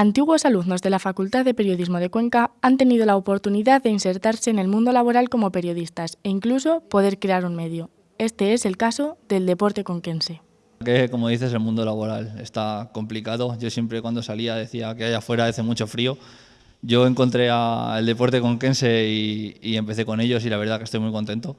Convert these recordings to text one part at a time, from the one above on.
Antiguos alumnos de la Facultad de Periodismo de Cuenca han tenido la oportunidad de insertarse en el mundo laboral como periodistas e incluso poder crear un medio. Este es el caso del deporte conquense. Que, como dices, el mundo laboral está complicado. Yo siempre cuando salía decía que allá afuera hace mucho frío. Yo encontré el deporte conquense y, y empecé con ellos y la verdad que estoy muy contento.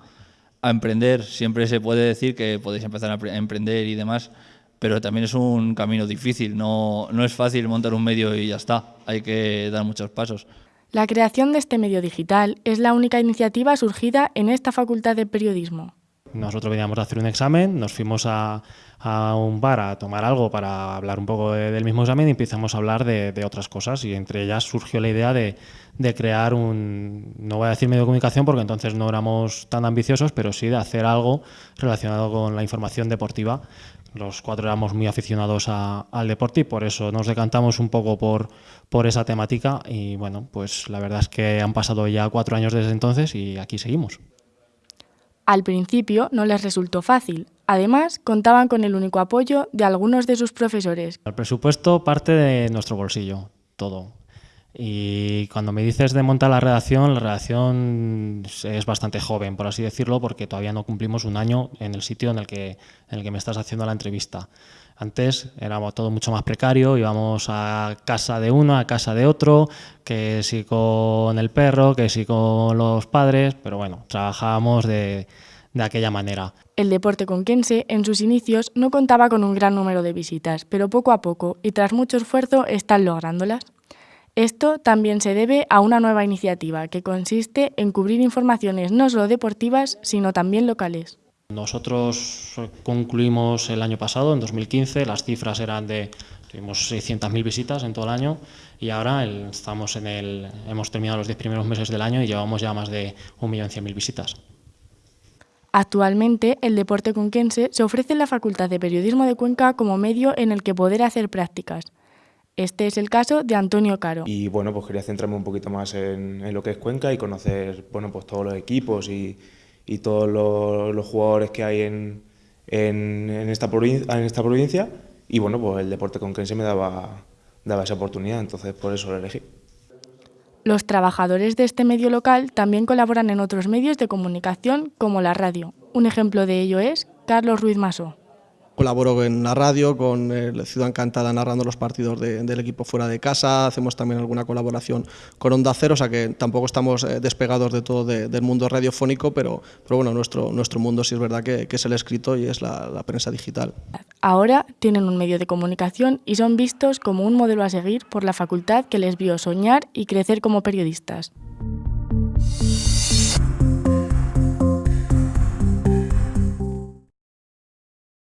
A emprender, siempre se puede decir que podéis empezar a emprender y demás, pero también es un camino difícil, no, no es fácil montar un medio y ya está, hay que dar muchos pasos. La creación de este medio digital es la única iniciativa surgida en esta Facultad de Periodismo. Nosotros veníamos a hacer un examen, nos fuimos a, a un bar a tomar algo para hablar un poco del mismo examen y empezamos a hablar de, de, otras cosas y entre ellas surgió la idea de, de, crear un, no voy a decir medio de comunicación porque entonces no éramos tan ambiciosos, pero sí de hacer algo relacionado con la información deportiva los cuatro éramos muy aficionados a, al deporte y por eso nos decantamos un poco por, por esa temática y bueno, pues la verdad es que han pasado ya cuatro años desde entonces y aquí seguimos. Al principio no les resultó fácil. Además, contaban con el único apoyo de algunos de sus profesores. El presupuesto parte de nuestro bolsillo, todo. Y cuando me dices de montar la redacción, la redacción es bastante joven, por así decirlo, porque todavía no cumplimos un año en el sitio en el que, en el que me estás haciendo la entrevista. Antes era todo mucho más precario, íbamos a casa de uno, a casa de otro, que si con el perro, que si con los padres, pero bueno, trabajábamos de, de aquella manera. El deporte conquense en sus inicios no contaba con un gran número de visitas, pero poco a poco y tras mucho esfuerzo están lográndolas. Esto también se debe a una nueva iniciativa que consiste en cubrir informaciones no solo deportivas, sino también locales. Nosotros concluimos el año pasado, en 2015, las cifras eran de tuvimos 600.000 visitas en todo el año y ahora el, estamos en el, hemos terminado los 10 primeros meses del año y llevamos ya más de 1.100.000 visitas. Actualmente, el deporte conquense se ofrece en la Facultad de Periodismo de Cuenca como medio en el que poder hacer prácticas. Este es el caso de Antonio Caro. Y bueno, pues quería centrarme un poquito más en, en lo que es Cuenca y conocer bueno, pues todos los equipos y, y todos los, los, jugadores que hay en, en, en, esta en esta provincia. Y bueno, pues el deporte conquense me daba, daba esa oportunidad, entonces por eso lo elegí. Los trabajadores de este medio local también colaboran en otros medios de comunicación como la radio. Un ejemplo de ello es Carlos Ruiz Masó colaboro en la radio, con el Ciudad Encantada narrando los partidos de, del equipo fuera de casa, hacemos también alguna colaboración con Onda Cero, o sea que tampoco estamos eh, despegados de todo de, del mundo radiofónico, pero, pero bueno, nuestro, nuestro mundo sí es verdad que, que es el escrito y es la, la prensa digital. Ahora tienen un medio de comunicación y son vistos como un modelo a seguir por la facultad que les vio soñar y crecer como periodistas.